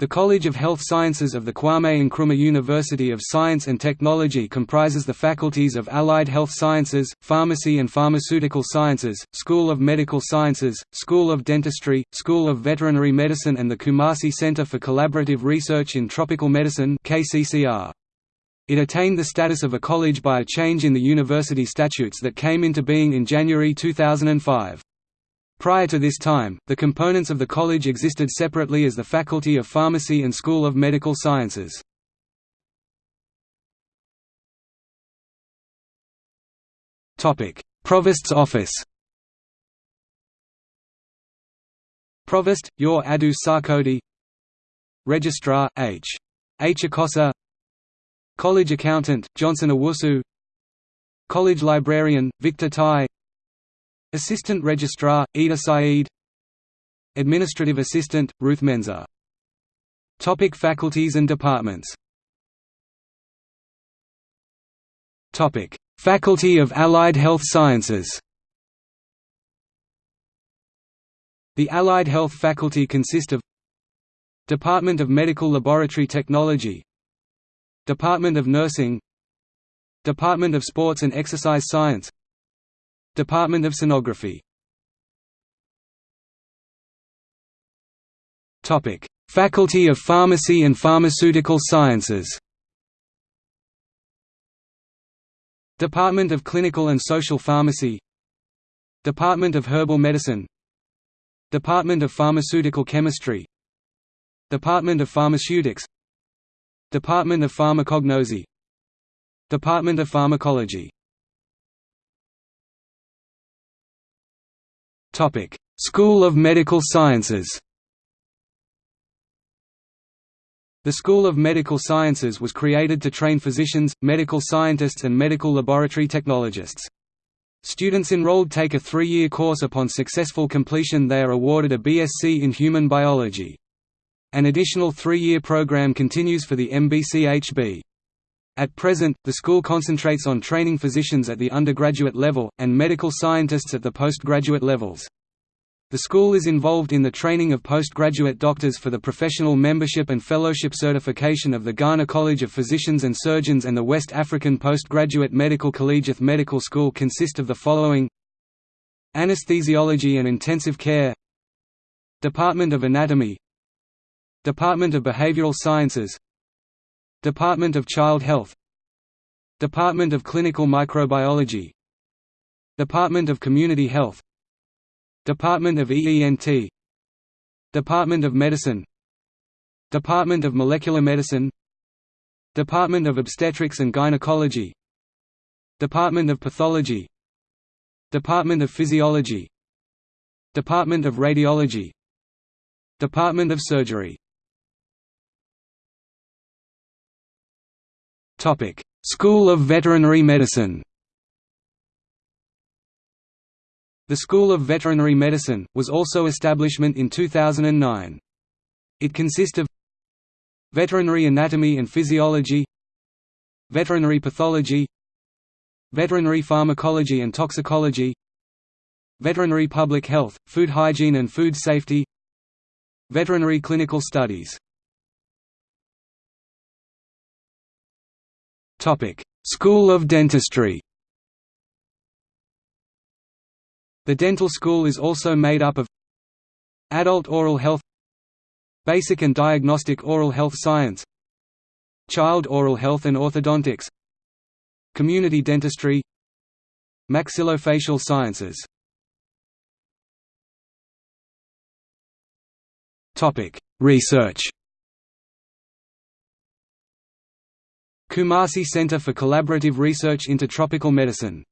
The College of Health Sciences of the Kwame Nkrumah University of Science and Technology comprises the faculties of Allied Health Sciences, Pharmacy and Pharmaceutical Sciences, School of Medical Sciences, School of Dentistry, School of Veterinary Medicine and the Kumasi Center for Collaborative Research in Tropical Medicine KCCR. It attained the status of a college by a change in the university statutes that came into being in January 2005. Prior to this time, the components of the college existed separately as the Faculty of Pharmacy and School of Medical Sciences. Provost's office Provost, Yaw Adu Sarkodie Registrar, H. H. Akosa College Accountant, Johnson Owusu College Librarian, Victor Tai Assistant Registrar, Ida Saeed. Administrative Assistant, Ruth Menza. Topic Faculties and departments. Topic Faculty of Allied Health Sciences. The Allied Health Faculty consist of Department of Medical Laboratory Technology Department of Nursing Department of Sports and Exercise Science Department of Sonography. Faculty of Pharmacy and Pharmaceutical Sciences. Department of Clinical and Social Pharmacy. Department of Herbal Medicine. Department of Pharmaceutical Chemistry. Department of Pharmaceutics. Department of Pharmacognosy Department of Pharmacology Topic: School of Medical Sciences. The School of Medical Sciences was created to train physicians, medical scientists and medical laboratory technologists. Students enrolled take a three-year course upon successful completion they are awarded a BSc in Human Biology. An additional three-year program continues for the MBCHB. At present, the school concentrates on training physicians at the undergraduate level, and medical scientists at the postgraduate levels. The school is involved in the training of postgraduate doctors for the professional membership and fellowship certification of the Ghana College of Physicians and Surgeons and the West African Postgraduate Medical Collegiate Medical School consist of the following. Anesthesiology and Intensive Care. Department of Anatomy. Department of Behavioral Sciences Department of Child Health Department of Clinical Microbiology Department of Community Health Department of EENT Department of Medicine Department of Molecular Medicine Department of Obstetrics and Gynecology Department of Pathology Department of Physiology Department of Radiology Department of Surgery Topic: School of Veterinary Medicine. The School of Veterinary Medicine was also establishment in 2009. It consists of Veterinary Anatomy and Physiology, Veterinary Pathology, Veterinary Pharmacology and Toxicology, Veterinary Public Health, Food Hygiene and Food Safety, Veterinary Clinical Studies School of Dentistry. The dental school is also made up of Adult Oral Health Basic and Diagnostic Oral Health Science Child Oral Health and Orthodontics Community Dentistry Maxillofacial Sciences. Research Kumasi Center for Collaborative Research into Tropical Medicine